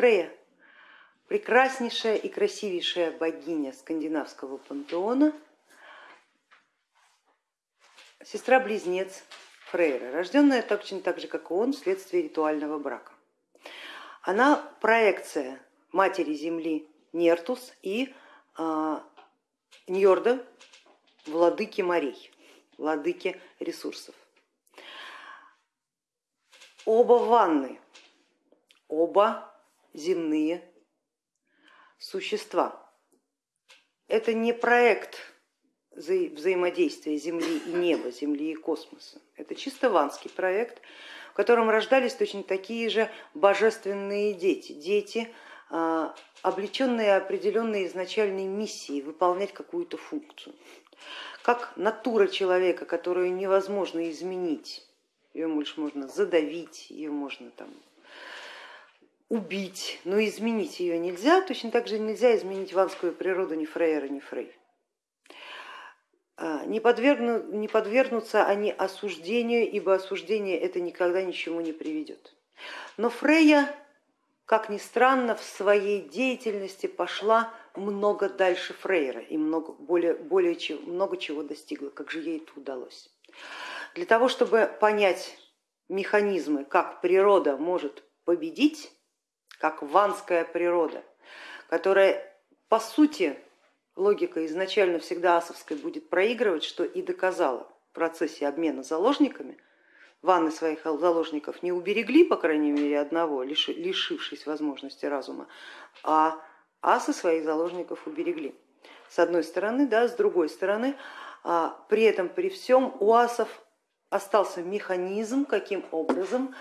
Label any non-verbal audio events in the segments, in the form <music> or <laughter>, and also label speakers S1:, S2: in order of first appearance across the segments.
S1: Фрея, прекраснейшая и красивейшая богиня скандинавского пантеона, сестра-близнец Фрейра, рожденная точно так же, как и он, вследствие ритуального брака. Она проекция матери земли Нертус и э, Ньорда, владыки морей, владыки ресурсов. Оба ванны, оба земные существа. Это не проект вза взаимодействия Земли и неба, Земли и космоса. Это чисто ванский проект, в котором рождались точно такие же божественные дети, дети, а, облеченные определенной изначальной миссией выполнять какую-то функцию. Как натура человека, которую невозможно изменить, ее лишь можно задавить, ее можно там убить, но изменить ее нельзя, точно так же нельзя изменить ванскую природу ни Фрейера, ни Фрей. А, не, подвергну, не подвергнутся они осуждению, ибо осуждение это никогда ничему не приведет. Но Фрейя, как ни странно, в своей деятельности пошла много дальше Фрейера и много, более, более, много чего достигла, как же ей это удалось. Для того, чтобы понять механизмы, как природа может победить, как ванская природа, которая по сути логика изначально всегда асовской будет проигрывать, что и доказала в процессе обмена заложниками. Ванны своих заложников не уберегли, по крайней мере, одного, лишившись возможности разума, а асы своих заложников уберегли. С одной стороны, да, с другой стороны, а, при этом при всем у асов остался механизм, каким образом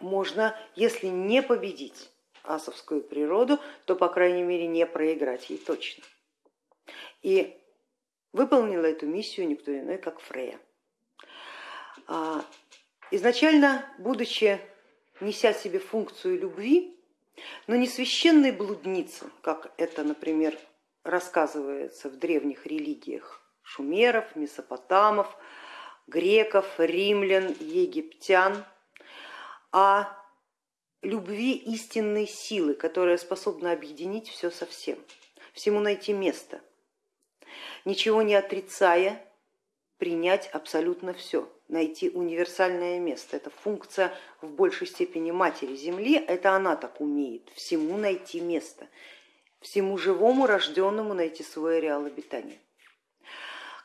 S1: можно, если не победить асовскую природу, то, по крайней мере, не проиграть ей точно. И выполнила эту миссию никто иной, как Фрея. А, изначально, будучи неся себе функцию любви, но не священной блудницы, как это, например, рассказывается в древних религиях шумеров, месопотамов, греков, римлян, египтян, а любви истинной силы, которая способна объединить все со всем, всему найти место, ничего не отрицая, принять абсолютно все, найти универсальное место. Это функция в большей степени матери Земли, это она так умеет, всему найти место, всему живому рожденному найти свой ареал обитания.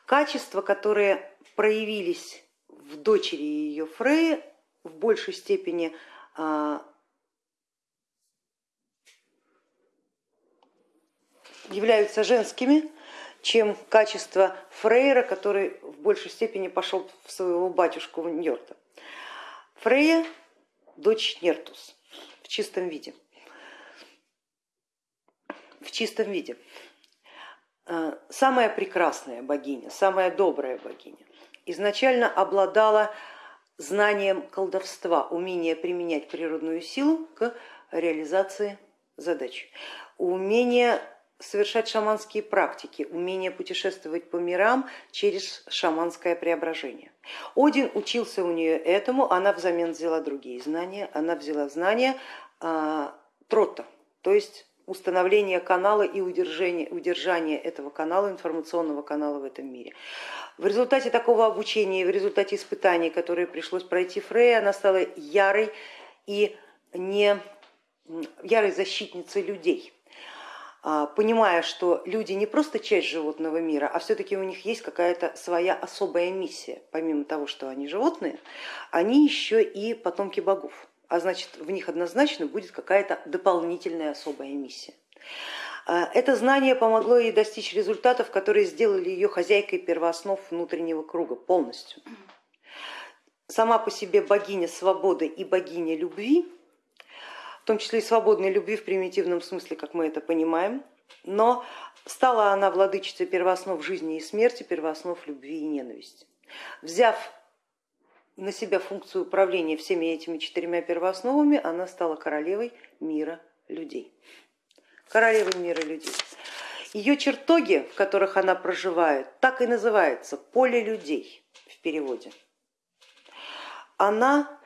S1: Качества, которые проявились в дочери ее Фреи, в большей степени а, являются женскими, чем качество Фрейра, который в большей степени пошел в своего батюшку Ньорта. Фрейя дочь Нертус в чистом виде. В чистом виде. А, самая прекрасная богиня, самая добрая богиня изначально обладала знанием колдовства, умение применять природную силу к реализации задач, умение совершать шаманские практики, умение путешествовать по мирам через шаманское преображение. Один учился у нее этому, она взамен взяла другие знания, она взяла знания а, трота, то есть установление канала и удержание, удержание этого канала, информационного канала в этом мире. В результате такого обучения и в результате испытаний, которые пришлось пройти Фрей, она стала ярой и не ярой защитницей людей, а, понимая, что люди не просто часть животного мира, а все-таки у них есть какая-то своя особая миссия. Помимо того, что они животные, они еще и потомки богов, а значит в них однозначно будет какая-то дополнительная особая миссия. А, это знание помогло ей достичь результатов, которые сделали ее хозяйкой первооснов внутреннего круга полностью. Сама по себе богиня свободы и богиня любви, в том числе и свободной любви в примитивном смысле, как мы это понимаем, но стала она владычицей первооснов жизни и смерти, первооснов любви и ненависти. Взяв на себя функцию управления всеми этими четырьмя первоосновами, она стала королевой мира людей королевы мира людей. Ее чертоги, в которых она проживает, так и называется поле людей в переводе. Она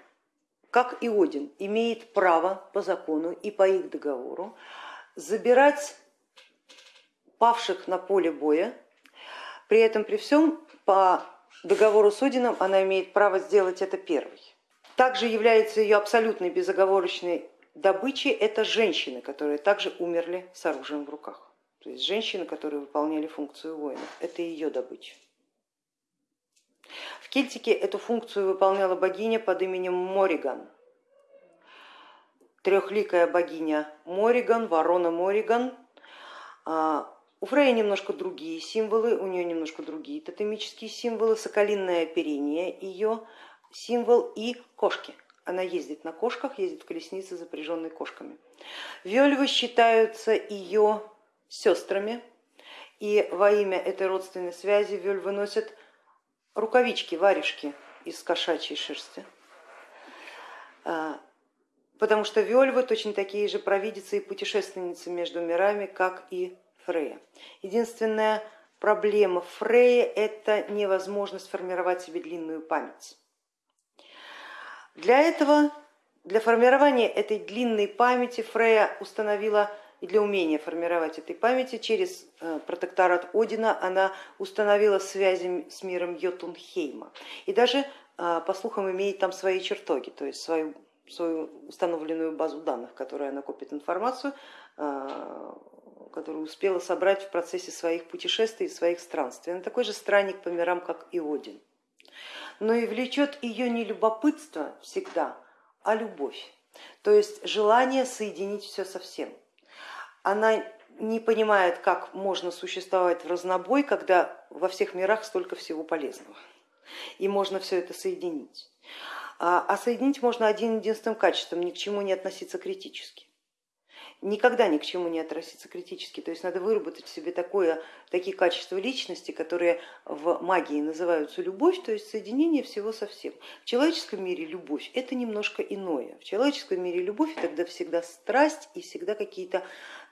S1: как и Один, имеет право по закону и по их договору забирать павших на поле боя, при этом при всем по договору с Одином она имеет право сделать это первой. Также является ее абсолютной безоговорочной добычей это женщины, которые также умерли с оружием в руках. То есть женщины, которые выполняли функцию воинов, это ее добыча. В Кельтике эту функцию выполняла богиня под именем Мориган. Трехликая богиня Мориган, ворона Мориган. У Фрея немножко другие символы, у нее немножко другие тотемические символы, соколиное оперение ее символ и кошки. Она ездит на кошках, ездит в колеснице, запряженной кошками. Вельвы считаются ее сестрами, и во имя этой родственной связи вельвы носят рукавички, варежки из кошачьей шерсти, а, потому что Вельвы точно такие же провидицы и путешественницы между мирами, как и Фрея. Единственная проблема Фрея это невозможность формировать себе длинную память. Для этого, для формирования этой длинной памяти Фрея установила и для умения формировать этой памяти через э, протекторат Одина она установила связи с миром Йотунхейма и даже, э, по слухам, имеет там свои чертоги, то есть свою, свою установленную базу данных, которая она копит информацию, э, которую успела собрать в процессе своих путешествий и своих странствий. Она такой же странник по мирам, как и Один. Но и влечет ее не любопытство всегда, а любовь, то есть желание соединить все со всем она не понимает, как можно существовать в разнобой, когда во всех мирах столько всего полезного. И можно все это соединить. А, а соединить можно один единственным качеством, ни к чему не относиться критически никогда ни к чему не относиться критически, то есть надо выработать в себе такое, такие качества личности, которые в магии называются любовь, то есть соединение всего со всем. В человеческом мире любовь это немножко иное. В человеческом мире любовь тогда всегда страсть и всегда какие-то,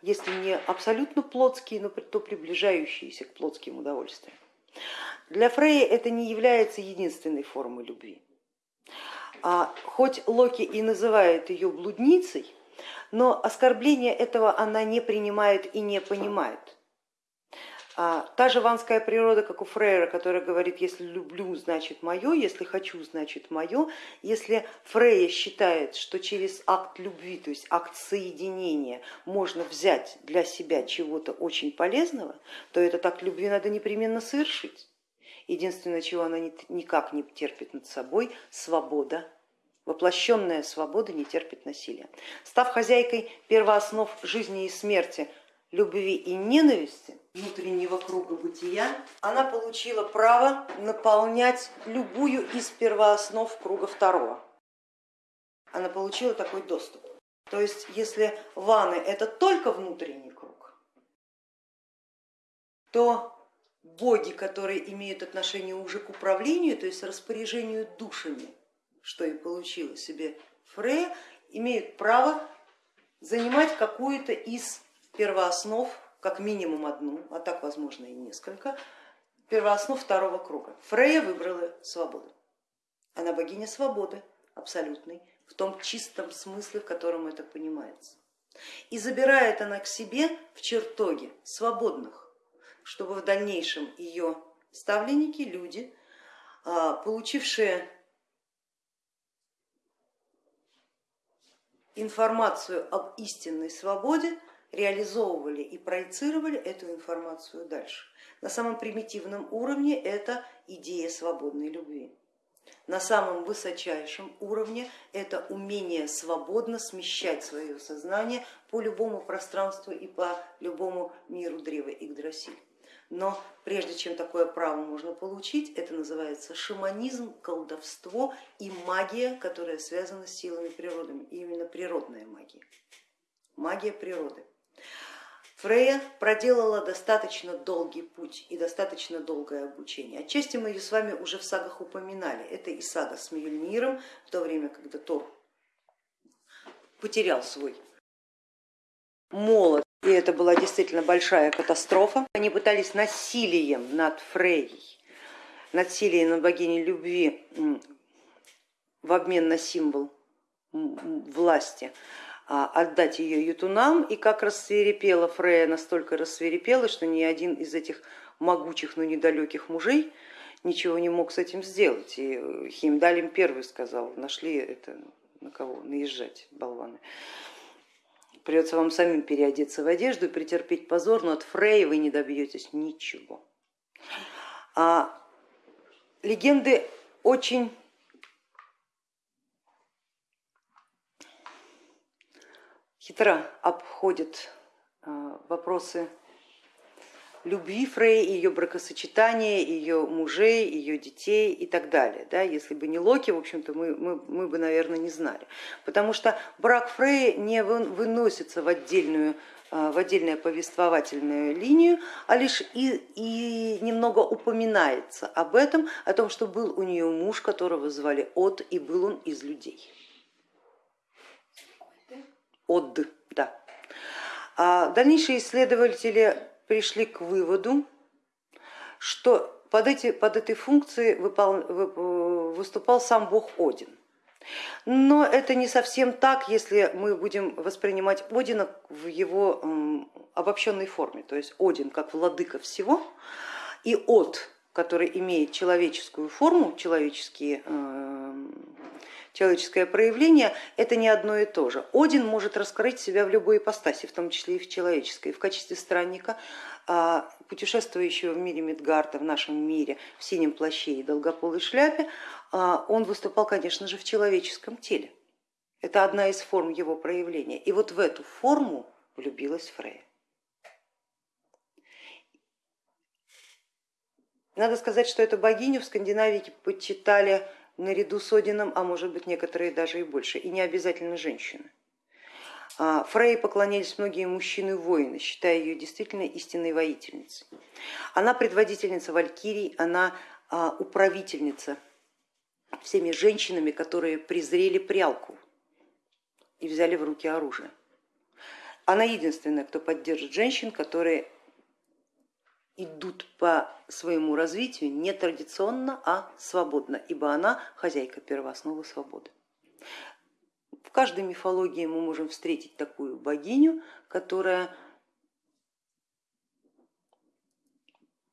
S1: если не абсолютно плотские, но то приближающиеся к плотским удовольствиям. Для Фрея это не является единственной формой любви. А хоть Локи и называет ее блудницей, но оскорбление этого она не принимает и не понимает. А, та же ванская природа, как у Фрейра, который говорит, если люблю, значит мое, если хочу, значит мое. Если Фрейя считает, что через акт любви, то есть акт соединения, можно взять для себя чего-то очень полезного, то этот акт любви надо непременно совершить. Единственное, чего она никак не терпит над собой, свобода Воплощенная свобода не терпит насилия. Став хозяйкой первооснов жизни и смерти, любви и ненависти, внутреннего круга бытия, она получила право наполнять любую из первооснов круга второго. Она получила такой доступ. То есть если ваны это только внутренний круг, то боги, которые имеют отношение уже к управлению, то есть распоряжению душами, что и получила себе Фрея, имеют право занимать какую-то из первооснов, как минимум одну, а так возможно и несколько, первооснов второго круга. Фрея выбрала свободу. Она богиня свободы абсолютной, в том чистом смысле, в котором это понимается. И забирает она к себе в чертоге свободных, чтобы в дальнейшем ее ставленники, люди, а, получившие информацию об истинной свободе, реализовывали и проецировали эту информацию дальше. На самом примитивном уровне это идея свободной любви. На самом высочайшем уровне это умение свободно смещать свое сознание по любому пространству и по любому миру древа Игдрасиль. Но прежде чем такое право можно получить, это называется шаманизм, колдовство и магия, которая связана с силами природы, именно природная магия, магия природы. Фрея проделала достаточно долгий путь и достаточно долгое обучение. Отчасти мы ее с вами уже в сагах упоминали. Это и сага с Мьюльниром, в то время, когда Тор потерял свой молот и это была действительно большая катастрофа. Они пытались насилием над Фрейей, насилием над богиней любви в обмен на символ власти, а, отдать ее ютунам, и как рассверепела Фрея, настолько рассверепела, что ни один из этих могучих, но недалеких мужей ничего не мог с этим сделать. И Химдалим первый сказал, нашли это на кого наезжать, болваны. Придется вам самим переодеться в одежду и претерпеть позор, но от Фреи вы не добьетесь ничего. А легенды очень хитро обходят а, вопросы любви Фрей, ее бракосочетания, ее мужей, ее детей и так далее. Да, если бы не Локи, в общем-то, мы, мы, мы бы, наверное, не знали. Потому что брак Фрей не выносится в отдельную а, в отдельную повествовательную линию, а лишь и, и немного упоминается об этом, о том, что был у нее муж, которого звали От, и был он из людей. Од, да. А дальнейшие исследователи пришли к выводу, что под, эти, под этой функцией выпол, выступал сам бог Один. Но это не совсем так, если мы будем воспринимать Одина в его обобщенной форме, то есть Один как владыка всего и От, который имеет человеческую форму, человеческие человеческое проявление, это не одно и то же. Один может раскрыть себя в любой ипостаси, в том числе и в человеческой. В качестве странника, а, путешествующего в мире Мидгарта, в нашем мире, в синем плаще и долгополой шляпе, а, он выступал, конечно же, в человеческом теле. Это одна из форм его проявления. И вот в эту форму влюбилась Фрея. Надо сказать, что эту богиню в Скандинавии почитали наряду с Одином, а может быть некоторые даже и больше, и не обязательно женщины. А, Фрей поклонялись многие мужчины-воины, считая ее действительно истинной воительницей. Она предводительница валькирий, она а, управительница всеми женщинами, которые презрели прялку и взяли в руки оружие. Она единственная, кто поддержит женщин, которые идут по своему развитию не традиционно, а свободно, ибо она хозяйка первоосновы свободы. В каждой мифологии мы можем встретить такую богиню, которая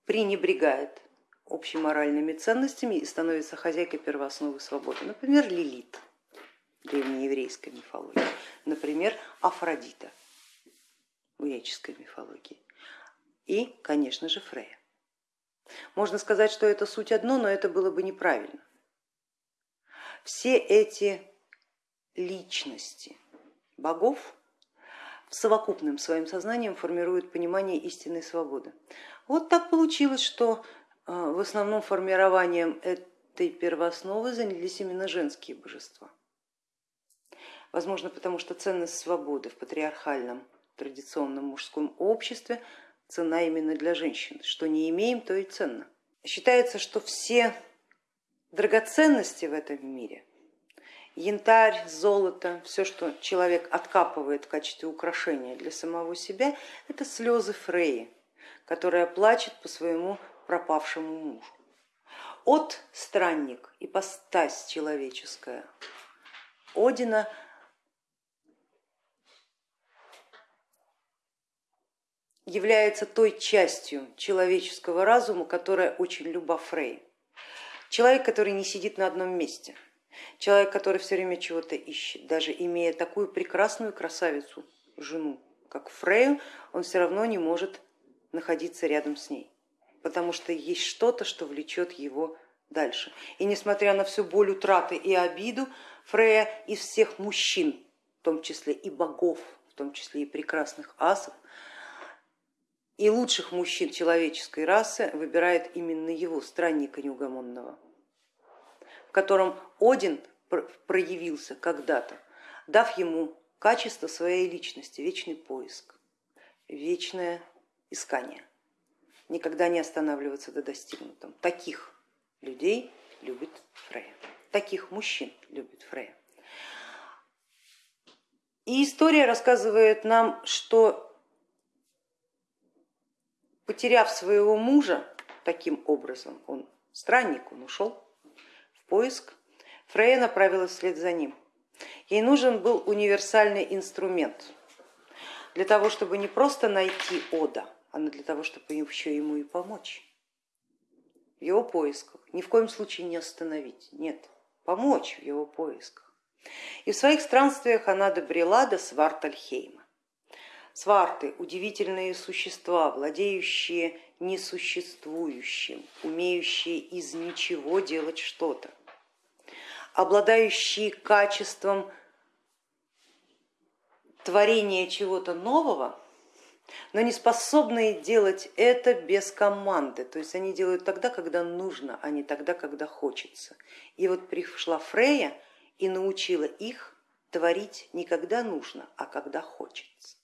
S1: пренебрегает общеморальными ценностями и становится хозяйкой первоосновы свободы. Например, Лилит древнееврейской мифологии, например, Афродита в греческой мифологии и, конечно же, Фрея. Можно сказать, что это суть одно, но это было бы неправильно. Все эти личности богов в совокупным своим сознанием формируют понимание истинной свободы. Вот так получилось, что э, в основном формированием этой первоосновы занялись именно женские божества. Возможно, потому что ценность свободы в патриархальном традиционном мужском обществе цена именно для женщин. Что не имеем, то и ценно. Считается, что все драгоценности в этом мире, янтарь, золото, все, что человек откапывает в качестве украшения для самого себя, это слезы Фреи, которая плачет по своему пропавшему мужу. От странник, ипостась человеческая, Одина является той частью человеческого разума, которая очень люба Фрей. Человек, который не сидит на одном месте, человек, который все время чего-то ищет, даже имея такую прекрасную красавицу, жену, как Фрею, он все равно не может находиться рядом с ней, потому что есть что-то, что влечет его дальше. И несмотря на всю боль утраты и обиду, Фрея из всех мужчин, в том числе и богов, в том числе и прекрасных асов, и лучших мужчин человеческой расы выбирает именно его, странника неугомонного, в котором Один проявился когда-то, дав ему качество своей личности, вечный поиск, вечное искание, никогда не останавливаться до достигнутом. Таких людей любит Фрея, таких мужчин любит Фрея. И история рассказывает нам, что Потеряв своего мужа таким образом, он странник, он ушел в поиск, Фрея направилась вслед за ним. Ей нужен был универсальный инструмент для того, чтобы не просто найти Ода, а для того, чтобы еще ему и помочь в его поисках. Ни в коем случае не остановить, нет, помочь в его поисках. И в своих странствиях она добрела до Свартальхейма. Сварты – удивительные существа, владеющие несуществующим, умеющие из ничего делать что-то, обладающие качеством творения чего-то нового, но не способные делать это без команды. То есть они делают тогда, когда нужно, а не тогда, когда хочется. И вот пришла Фрея и научила их творить не когда нужно, а когда хочется.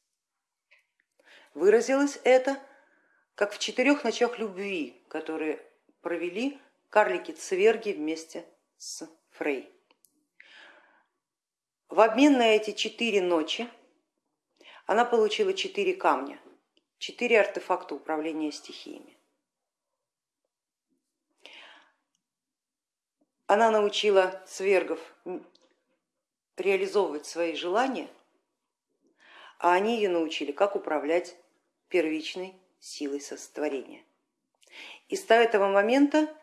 S1: Выразилось это как в четырех ночах любви, которые провели карлики-цверги вместе с Фрей. В обмен на эти четыре ночи она получила четыре камня, четыре артефакта управления стихиями. Она научила свергов реализовывать свои желания, а они ее научили, как управлять первичной силой сотворения. И с этого момента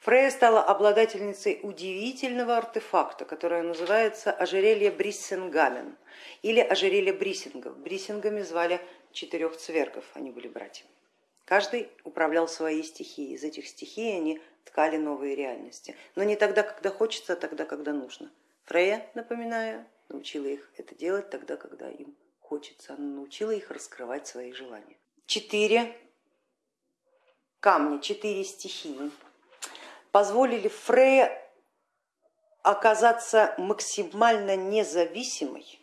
S1: Фрея стала обладательницей удивительного артефакта, которое называется ожерелье Бриссенгамен или ожерелье Бриссингов. Бриссингами звали четырех цвергов, они были братьями. Каждый управлял своей стихией, из этих стихий они ткали новые реальности, но не тогда, когда хочется, а тогда, когда нужно. Фрея, напоминаю, научила их это делать тогда, когда им хочется, она научила их раскрывать свои желания. Четыре камня, четыре стихии позволили Фрейе оказаться максимально независимой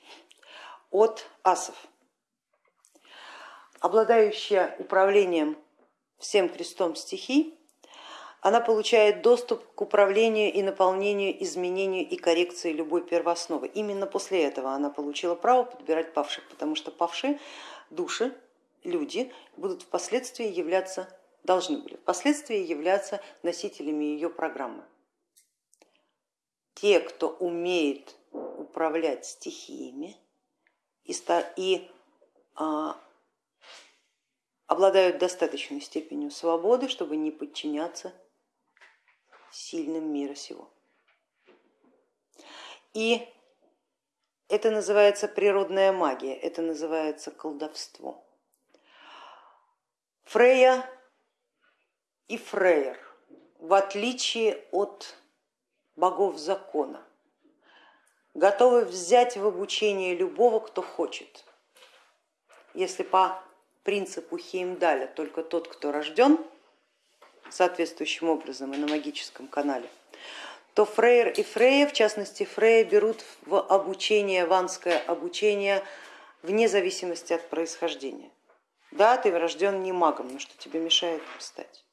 S1: от асов. Обладающая управлением всем крестом стихий, она получает доступ к управлению и наполнению, изменению и коррекции любой первоосновы. Именно после этого она получила право подбирать павших, потому что павшие души, люди будут впоследствии являться должны были впоследствии являться носителями ее программы. Те, кто умеет управлять стихиями и, и а, обладают достаточной степенью свободы, чтобы не подчиняться сильным мира сего. И это называется природная магия, это называется колдовство. Фрея и Фрейер, в отличие от богов закона, готовы взять в обучение любого, кто хочет. Если по принципу Хеймдаля только тот, кто рожден соответствующим образом и на магическом канале, то Фрейер и Фрея, в частности Фрея, берут в обучение, ванское обучение вне зависимости от происхождения. Да, ты рожден не магом, но что тебе мешает стать?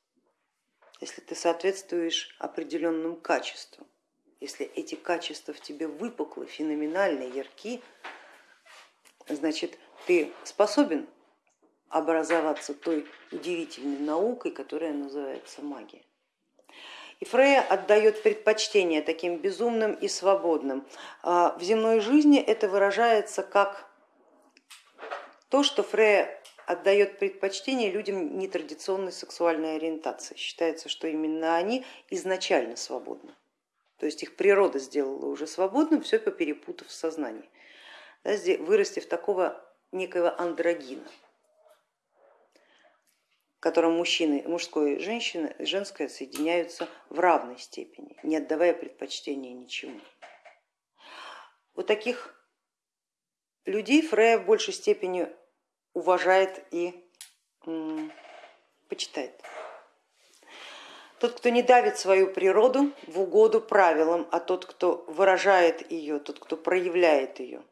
S1: если ты соответствуешь определенным качествам, если эти качества в тебе выпуклы, феноменальны, ярки, значит ты способен образоваться той удивительной наукой, которая называется магия. И Фрея отдает предпочтение таким безумным и свободным. А в земной жизни это выражается как то, что Фрея отдает предпочтение людям нетрадиционной сексуальной ориентации. Считается, что именно они изначально свободны. То есть их природа сделала уже свободным, все перепутав в сознании, вырастив такого некого андрогина, в котором мужчины, мужское и женщина, женское соединяются в равной степени, не отдавая предпочтения ничему. Вот таких людей Фрея в большей степени уважает и почитает. Тот, кто не давит свою природу в угоду правилам, а тот, кто выражает ее, тот, кто проявляет ее,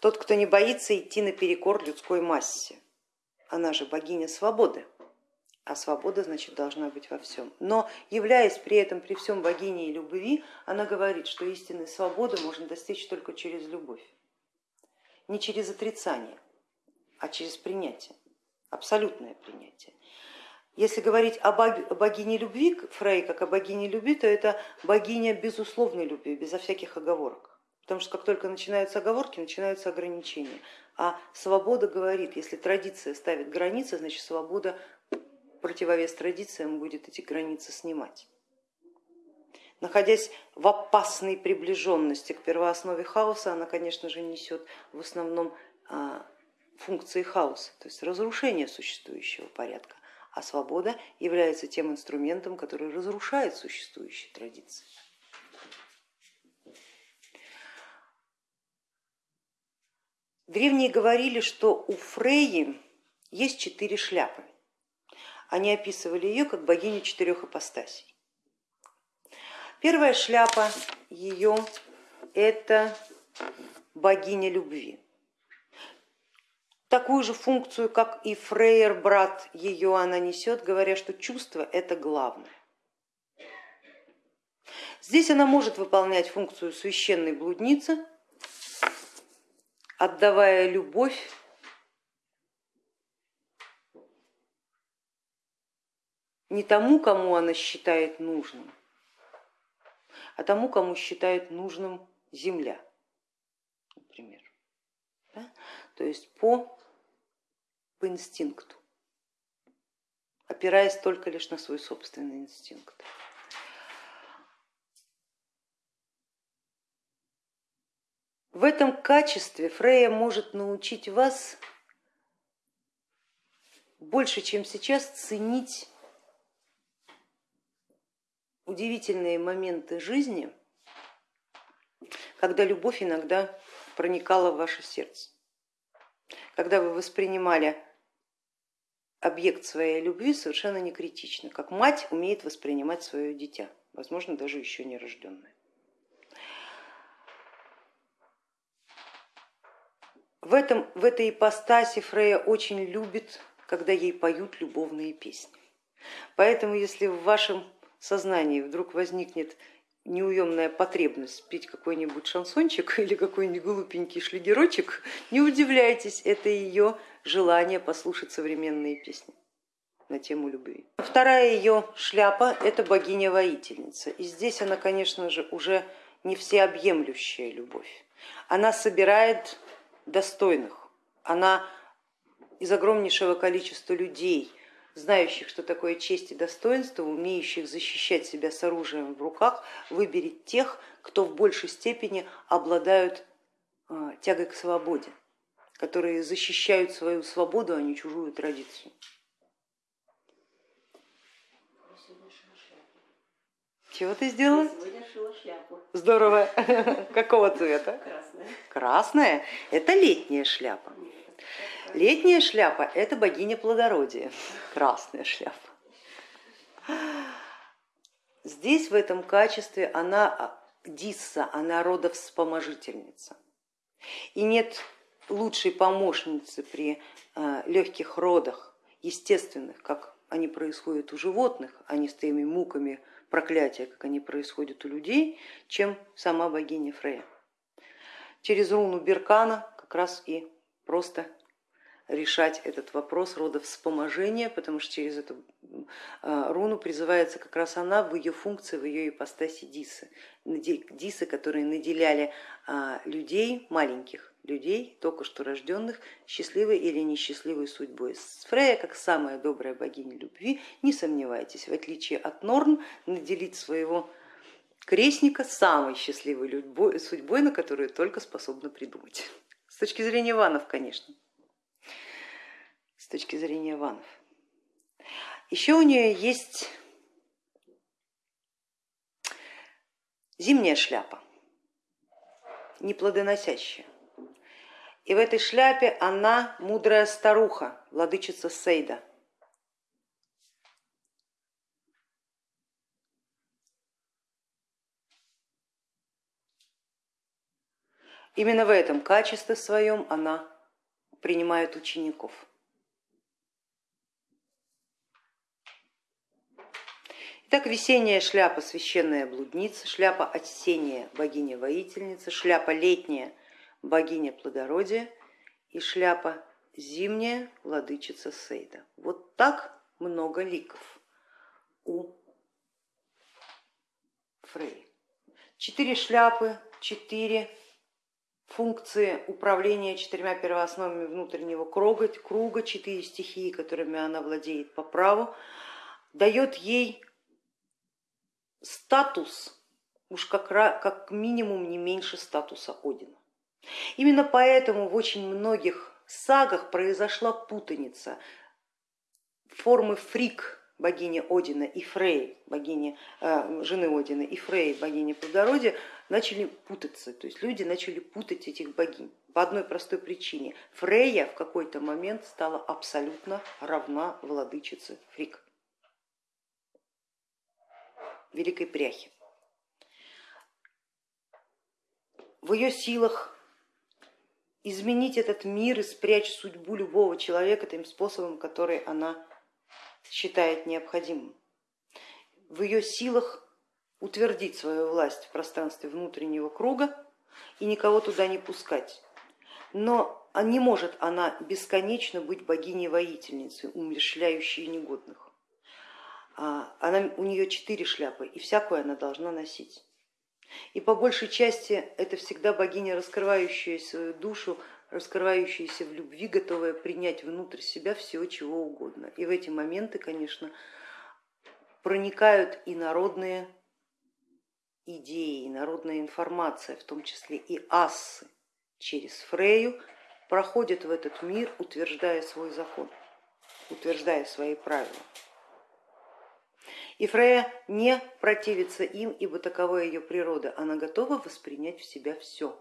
S1: тот, кто не боится идти наперекор людской массе. Она же богиня свободы, а свобода значит должна быть во всем. Но являясь при этом при всем богиней любви, она говорит, что истинной свободы можно достичь только через любовь, не через отрицание а через принятие, абсолютное принятие. Если говорить о богине любви, Фрей как о богине любви, то это богиня безусловной любви, безо всяких оговорок. Потому что как только начинаются оговорки, начинаются ограничения. А свобода говорит, если традиция ставит границы, значит свобода противовес традициям будет эти границы снимать. Находясь в опасной приближенности к первооснове хаоса, она, конечно же, несет в основном а, функции хаоса, то есть разрушение существующего порядка, а свобода является тем инструментом, который разрушает существующие традиции. Древние говорили, что у Фрейи есть четыре шляпы. Они описывали ее как богиню четырех ипостасей. Первая шляпа ее это богиня любви. Такую же функцию, как и Фрейер, брат ее, она несет, говоря, что чувство это главное. Здесь она может выполнять функцию священной блудницы, отдавая любовь не тому, кому она считает нужным, а тому, кому считает нужным земля, например. Да? То есть по, по инстинкту, опираясь только лишь на свой собственный инстинкт. В этом качестве Фрея может научить вас больше, чем сейчас, ценить удивительные моменты жизни, когда любовь иногда проникала в ваше сердце, когда вы воспринимали объект своей любви совершенно не критично, как мать умеет воспринимать свое дитя, возможно, даже еще не рожденное. В, этом, в этой ипостаси Фрея очень любит, когда ей поют любовные песни. Поэтому если в вашем сознании вдруг возникнет неуемная потребность петь какой-нибудь шансончик <laughs> или какой-нибудь глупенький шлигерочек, не удивляйтесь, это ее желание послушать современные песни на тему любви. Вторая ее шляпа это богиня-воительница. И здесь она, конечно же, уже не всеобъемлющая любовь. Она собирает достойных. Она из огромнейшего количества людей, знающих, что такое честь и достоинство, умеющих защищать себя с оружием в руках, выберет тех, кто в большей степени обладают а, тягой к свободе, которые защищают свою свободу, а не чужую традицию. Чего ты сделала?
S2: Сегодня шила шляпу.
S1: Здорово. <laughs> Какого цвета?
S2: Красная.
S1: Красная – это летняя шляпа. Летняя шляпа – это богиня плодородия. Красная шляпа. Здесь в этом качестве она а, Дисса, она родовспоможительница. И нет лучшей помощницы при а, легких родах, естественных, как они происходят у животных, а не с теми муками проклятия, как они происходят у людей, чем сама богиня Фрея. Через руну Беркана как раз и просто решать этот вопрос рода вспоможения, потому что через эту а, руну призывается как раз она в ее функции, в ее ипостаси Дисы. Дисы, которые наделяли а, людей, маленьких людей, только что рожденных, счастливой или несчастливой судьбой. Фрея, как самая добрая богиня любви, не сомневайтесь, в отличие от Норн, наделить своего крестника самой счастливой судьбой, на которую только способна придумать. С точки зрения ванов, конечно с точки зрения ванов. Еще у нее есть зимняя шляпа, неплодоносящая. И в этой шляпе она мудрая старуха, владычица Сейда. Именно в этом качестве своем она принимает учеников. Так весенняя шляпа священная блудница, шляпа осенняя богиня-воительница, шляпа летняя богиня плодородия и шляпа зимняя владычица Сейда. Вот так много ликов у Фрей. Четыре шляпы, четыре функции управления четырьмя первоосновами внутреннего круга, круга, четыре стихии, которыми она владеет по праву, дает ей статус, уж как, как минимум не меньше статуса Одина. Именно поэтому в очень многих сагах произошла путаница формы фрик богини Одина и Фрей, богини, э, жены Одина и Фрей, богини плодородия, начали путаться, то есть люди начали путать этих богинь по одной простой причине. Фрейя в какой-то момент стала абсолютно равна владычице Фрик, великой пряхи. В ее силах изменить этот мир и спрячь судьбу любого человека тем способом, который она считает необходимым. В ее силах утвердить свою власть в пространстве внутреннего круга и никого туда не пускать. Но не может она бесконечно быть богиней-воительницей, умерщвляющей негодных. А, она, у нее четыре шляпы, и всякую она должна носить. И по большей части это всегда богиня, раскрывающая свою душу, раскрывающаяся в любви, готовая принять внутрь себя всего чего угодно. И в эти моменты, конечно, проникают и народные идеи, и народная информация, в том числе и ассы через Фрею, проходят в этот мир, утверждая свой закон, утверждая свои правила. И Фрея не противится им, ибо такова ее природа, она готова воспринять в себя все,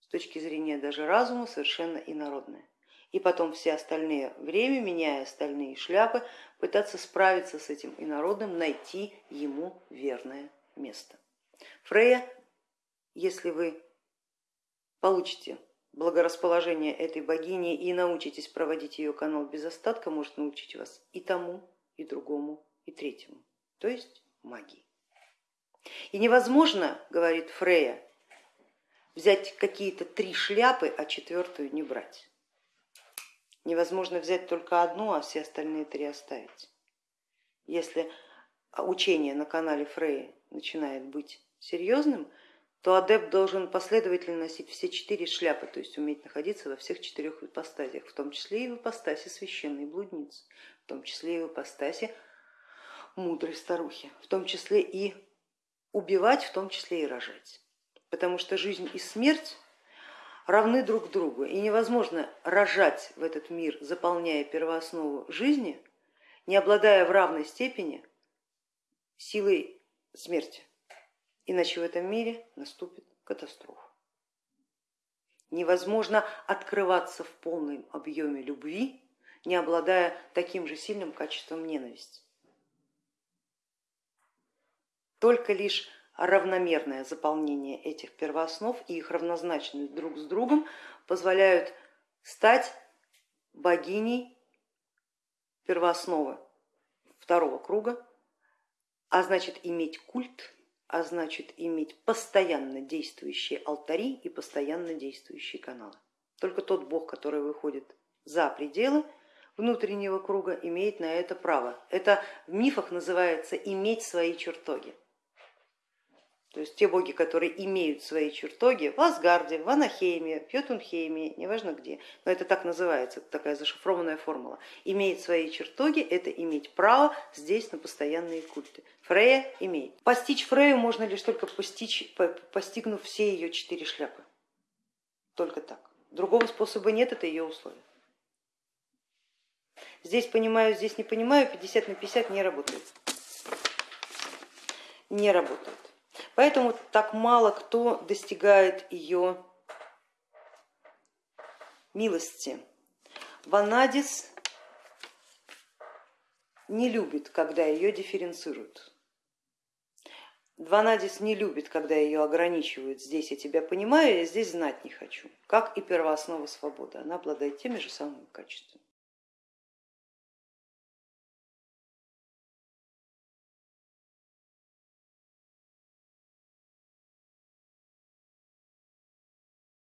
S1: с точки зрения даже разума совершенно инородное. И потом все остальные время, меняя остальные шляпы, пытаться справиться с этим инородным, найти ему верное место. Фрея, если вы получите благорасположение этой богини и научитесь проводить ее канал без остатка, может научить вас и тому, и другому, и третьему, то есть магии. И невозможно, говорит Фрея, взять какие-то три шляпы, а четвертую не брать. Невозможно взять только одну, а все остальные три оставить. Если учение на канале Фрея начинает быть серьезным, то адепт должен последовательно носить все четыре шляпы, то есть уметь находиться во всех четырех ипостасях, в том числе и в ипостасе священной блудницы, в том числе и в ипостасе мудрой старухи, в том числе и убивать, в том числе и рожать. Потому что жизнь и смерть равны друг другу, и невозможно рожать в этот мир, заполняя первооснову жизни, не обладая в равной степени силой смерти. Иначе в этом мире наступит катастрофа. Невозможно открываться в полном объеме любви, не обладая таким же сильным качеством ненависти. Только лишь равномерное заполнение этих первооснов и их равнозначность друг с другом позволяют стать богиней первоосновы второго круга, а значит иметь культ, а значит иметь постоянно действующие алтари и постоянно действующие каналы. Только тот бог, который выходит за пределы внутреннего круга, имеет на это право. Это в мифах называется иметь свои чертоги. То есть те боги, которые имеют свои чертоги в Асгарде, в Анахейме, в Йотунхейме, неважно где, но это так называется, такая зашифрованная формула. Имеет свои чертоги, это иметь право здесь на постоянные культы. Фрея имеет. Постичь Фрею можно лишь только постичь, постигнув все ее четыре шляпы. Только так. Другого способа нет, это ее условие. Здесь понимаю, здесь не понимаю, 50 на 50 не работает. Не работает. Поэтому так мало кто достигает ее милости. Ванадис не любит, когда ее дифференцируют. Ванадис не любит, когда ее ограничивают. Здесь я тебя понимаю, я здесь знать не хочу. Как и первооснова свободы, она обладает теми же самыми качествами.